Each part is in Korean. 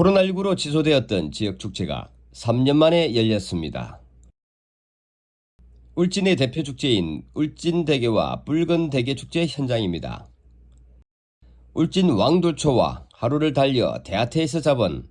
코로나19로 취소되었던 지역 축제가 3년 만에 열렸습니다. 울진의 대표 축제인 울진대게와 붉은대게 축제 현장입니다. 울진 왕돌초와 하루를 달려 대하태에서 잡은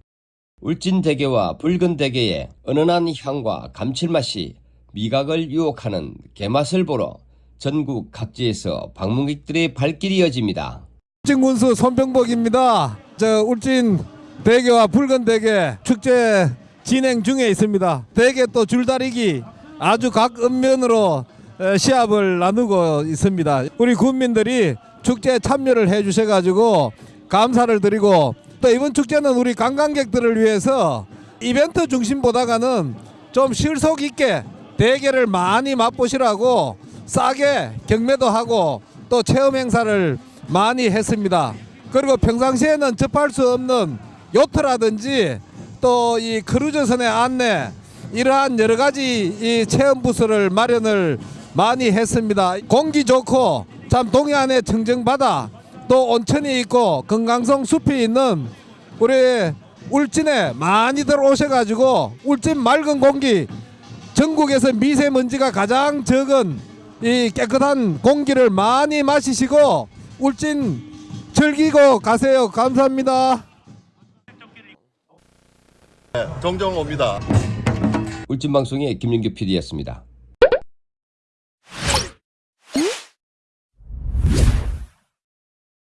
울진대게와 붉은대게의 은은한 향과 감칠맛이 미각을 유혹하는 게맛을 보러 전국 각지에서 방문객들의 발길이 이어집니다. 울진군수 손병복입니다. 저 울진 대게와 붉은 대게 축제 진행 중에 있습니다. 대게 또 줄다리기 아주 각 읍면으로 에, 시합을 나누고 있습니다. 우리 군민들이 축제에 참여를 해 주셔가지고 감사를 드리고 또 이번 축제는 우리 관광객들을 위해서 이벤트 중심보다가는 좀 실속 있게 대게를 많이 맛보시라고 싸게 경매도 하고 또 체험 행사를 많이 했습니다. 그리고 평상시에는 접할 수 없는 요트라든지 또 이 크루즈선의 안내 이러한 여러 가지 이 체험 부스를 마련을 많이 했습니다. 공기 좋고 참 동해안의 청정 바다 또 온천이 있고 건강성 숲이 있는 우리 울진에 많이들 오셔가지고 울진 맑은 공기 전국에서 미세먼지가 가장 적은 이 깨끗한 공기를 많이 마시시고 울진 즐기고 가세요. 감사합니다. 정정호입니다. 울진방송의 김윤규 PD였습니다.